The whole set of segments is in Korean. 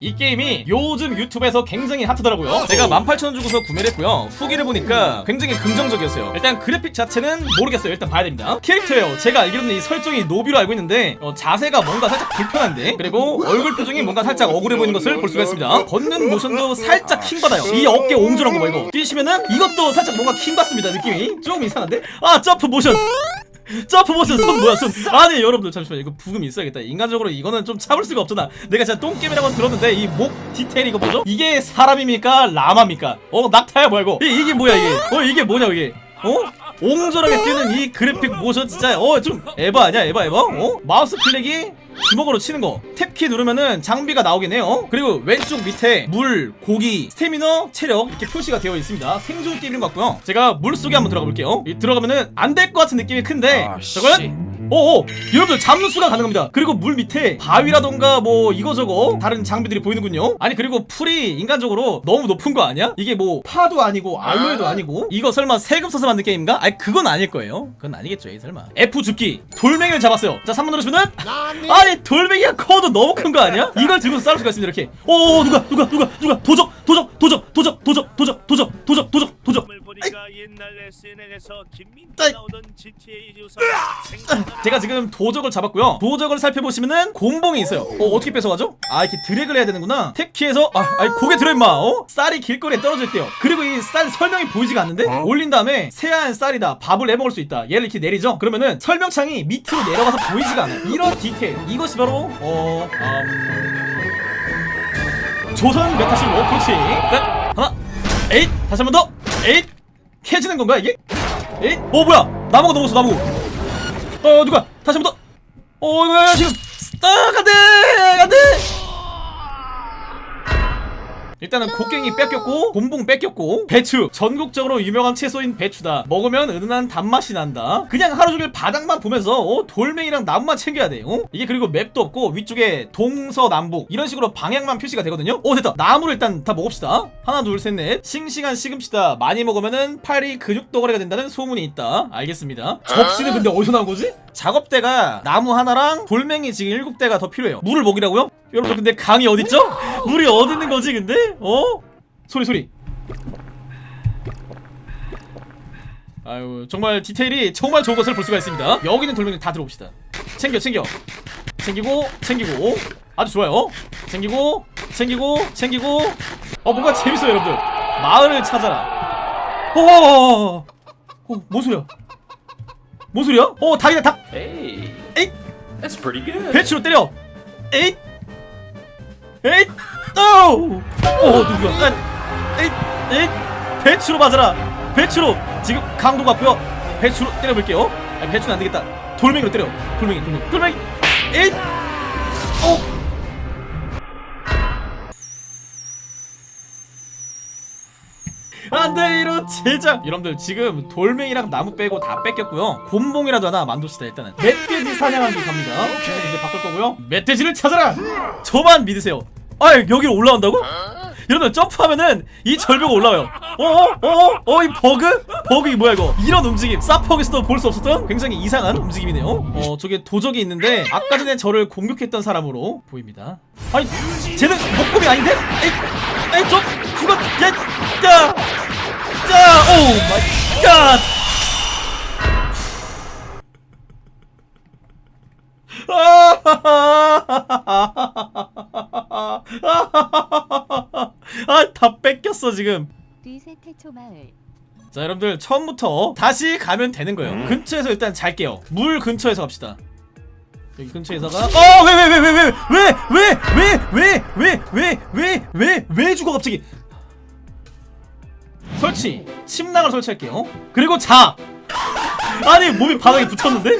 이 게임이 요즘 유튜브에서 굉장히 핫하더라고요. 제가 18,000원 주고서 구매를 했고요. 후기를 보니까 굉장히 긍정적이었어요. 일단 그래픽 자체는 모르겠어요. 일단 봐야 됩니다. 캐릭터예요. 제가 알기로는 이 설정이 노비로 알고 있는데 어, 자세가 뭔가 살짝 불편한데 그리고 얼굴 표정이 뭔가 살짝 억울해 보이는 것을 볼 수가 있습니다. 걷는 모션도 살짝 킹받아요. 이 어깨 옹졸한 거봐 이거. 뛰시면은 이것도 살짝 뭔가 킹받습니다 느낌이. 조금 이상한데? 아 점프 모션 점프 모션 손 뭐야 손 아니 여러분들 잠시만 이거 브금이 있어야겠다 인간적으로 이거는 좀 참을 수가 없잖아 내가 진짜 똥게임이라고 들었는데 이 목 디테일 이거 뭐죠? 이게 사람입니까 라마입니까? 어 낙타야 뭐야 이거 이, 이게 뭐야 이게 어 이게 뭐냐 이게 어? 옹졸하게 뛰는 이 그래픽 모션 진짜 어 좀 에바 아니야 에바 에바? 어? 마우스 클릭이 주먹으로 치는 거. 탭키 누르면은 장비가 나오긴 해요. 그리고 왼쪽 밑에 물, 고기, 스태미너, 체력 이렇게 표시가 되어 있습니다. 생존 게임인 것 같고요. 제가 물속에 한번 들어가 볼게요. 이 들어가면은 안 될 것 같은 느낌이 큰데 아, 저건 오오 여러분들 잠수가 가능합니다. 그리고 물 밑에 바위라던가 뭐 이거저거 다른 장비들이 보이는군요. 아니 그리고 풀이 인간적으로 너무 높은 거 아니야? 이게 뭐 파도 아니고 알로에도 아니고 이거 설마 세금 써서 만든 게임인가? 아니 그건 아닐 거예요. 그건 아니겠죠 이 설마. F 줍기. 돌멩이를 잡았어요. 자 3번 누르시면은 아니 돌멩이가 커도 너무 큰 거 아니야? 이걸 들고 싸울 수가 있습니다 이렇게. 오 누가 누가 누가 누가? 도적 도적 도적 도적 도적 도적 도적 도적 을 보니까 옛날 SNL에서 김민호 아이. 나오던 GTA 유서 제가 지금 도적을 잡았고요. 도적을 살펴보시면은 곰봉이 있어요. 어 어떻게 뺏어가죠? 아 이렇게 드래그를 해야 되는구나. 탭키에서 아 아니 고개 들어 임마. 어? 쌀이 길거리에 떨어져 있대요. 그리고 이 쌀 설명이 보이지가 않는데 올린 다음에 새하얀 쌀이다. 밥을 해먹을 수 있다. 얘를 이렇게 내리죠? 그러면은 설명창이 밑으로 내려가서 보이지가 않아요. 이런 디테일. 이것이 바로 어... 음... 조선 메타실 로 그렇지. 넷 하나. 에잇. 다시 한 번 더. 에잇 캐지는 건가 이게? 에잇 어 뭐야 나무가 넘었어 나무 어 누가 다시 한번 더. 어 이거 지금 아 안돼 안돼. 일단은 곡괭이 뺏겼고 곤봉 뺏겼고 배추. 전국적으로 유명한 채소인 배추다. 먹으면 은은한 단맛이 난다. 그냥 하루 종일 바닥만 보면서 어, 돌멩이랑 나무만 챙겨야 돼 어? 이게 그리고 맵도 없고 위쪽에 동서남북. 이런 식으로 방향만 표시가 되거든요? 어 됐다. 나무를 일단 다 먹읍시다. 하나 둘 셋 넷. 싱싱한 시금치다. 많이 먹으면은 팔이 근육 덩어리가 된다는 소문이 있다. 알겠습니다. 접시는 근데 어디서 나온 거지? 작업대가 나무 하나랑 돌멩이 지금 일곱 대가 더 필요해요. 물을 먹이라고요? 여러분 근데 강이 어딨죠? 물이 어디 있는 거지 근데? 어? 소리 소리. 아유 정말 디테일이 정말 좋은 것을 볼 수가 있습니다. 여기 있는 돌멩이 다 들어봅시다. 챙겨 챙겨. 챙기고 챙기고. 아주 좋아요. 챙기고 챙기고 챙기고. 어 뭔가 재밌어요 여러분들. 마을을 찾아라. 어어어어 어, 뭔 소리야? 뭔 소리야? 어 닭이다 닭 에잇. That's pretty good. 배추로 때려. 에잇. 에잇 오우 어 누구야? 아, 에잇 배추로 맞아라. 배추로. 지금 강도 같고요. 배추로 때려볼게요. 아 배추는 안되겠다. 돌멩이로 때려. 돌멩이 돌멩이. 돌멩이. 에잇 오 안돼 이런 제작 여러분들 지금 돌멩이랑 나무 빼고 다 뺏겼고요. 곰봉이라도 하나 만듭시다 일단은. 멧돼지 사냥하기 갑니다. 이제 바꿀 거고요. 멧돼지를 찾아라! 저만 믿으세요 아 여기로 올라온다고? 여러분 점프하면은 이 절벽 올라와요 어어어 어 이 버그? 버그 이 뭐야 이거 이런 움직임 사퍼에서도 볼 수 없었던 굉장히 이상한 움직임이네요 어 저게 도적이 있는데 아까 전에 저를 공격했던 사람으로 보입니다 아니 쟤는 목검이 아닌데? 에이 에이 저 죽었 야 야! 야! Oh my god! 아, 다 뺏겼어 지금. 자, 여러분들 처음부터 다시 가면 되는 거예요. 근처에서 일단 잘게요. 물 근처에서 갑시다. 여기 근처에서가 어, 왜 왜 왜 왜 왜 왜 왜 왜 왜 왜 왜왜왜 죽어 갑자기? 설치. 침낭을 설치할게요. 그리고 자. 아니 몸이 바닥에 붙었는데?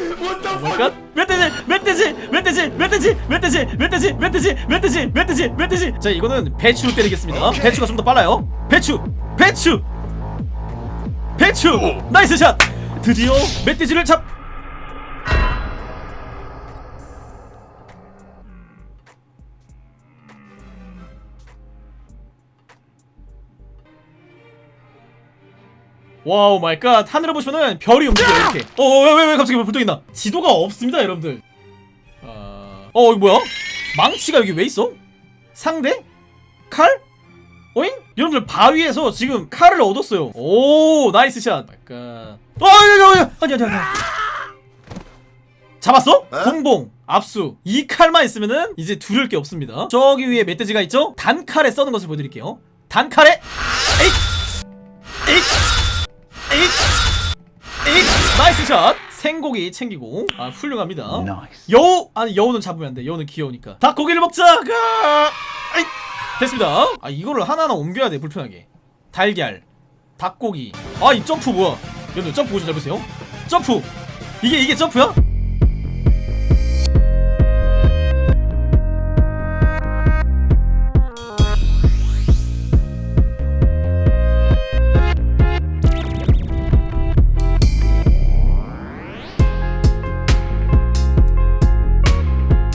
뭘까? 멧돼지! 멧돼지! 멧돼지! 멧돼지! 멧돼지! 멧돼지! 멧돼지! 멧돼지! 멧돼지! 멧돼지! 자 이거는 배추로 때리겠습니다. 배추가 좀 더 빨라요. 배추! 배추! 배추! Nice shot! 드디어 멧돼지를 잡! Wow my god. 하늘을 보시면은 별이 움직여요 이렇게. 어왜왜 왜 갑자기 붙어있나. 지도가 없습니다 여러분들. 어... 어 이거 뭐야? 망치가 여기 왜 있어? 상대? 칼? 오잉? 여러분들 바위에서 지금 칼을 얻었어요. 오 나이스 샷. 약간 어 아니 아니 아니 아니 아니. 잡았어? 곤봉 압수. 이 칼만 있으면은 이제 두려울 게 없습니다. 저기 위에 멧돼지가 있죠? 단칼에 써는 것을 보여드릴게요. 단칼에? 에잇! 에잇! 에 잇 에잇 나이스 샷 생고기 챙기고. 아 훌륭합니다. 여우? 아니 여우는 잡으면 안돼. 여우는 귀여우니까. 닭고기를 먹자! 가! 에잇 됐습니다. 아 이거를 하나하나 옮겨야 돼 불편하게. 달걀 닭고기. 아 이 점프 뭐야? 여러분 점프 보시 잘 보세요. 점프! 이게 이게 점프야?